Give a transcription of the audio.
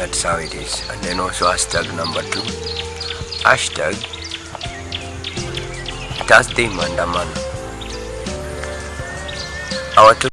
that's how it is. And then also hashtag number two. Hashtag thursday mandamano our